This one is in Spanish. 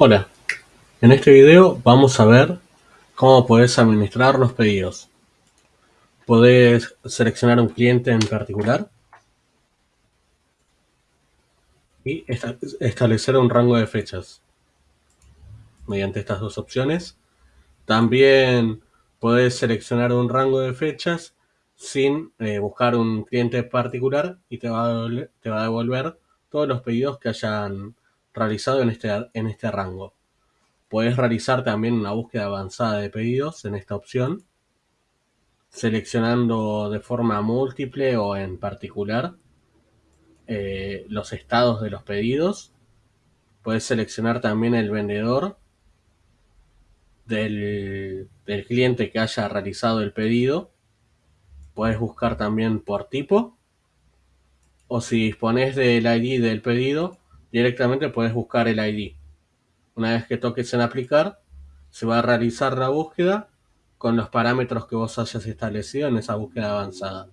Hola, en este video vamos a ver cómo puedes administrar los pedidos. Podés seleccionar un cliente en particular y establecer un rango de fechas mediante estas dos opciones. También podés seleccionar un rango de fechas sin eh, buscar un cliente particular y te va, te va a devolver todos los pedidos que hayan realizado en este, en este rango. Puedes realizar también una búsqueda avanzada de pedidos en esta opción, seleccionando de forma múltiple o en particular eh, los estados de los pedidos. Puedes seleccionar también el vendedor del, del cliente que haya realizado el pedido. Puedes buscar también por tipo. O si dispones del ID del pedido, directamente puedes buscar el ID. Una vez que toques en aplicar, se va a realizar la búsqueda con los parámetros que vos hayas establecido en esa búsqueda avanzada.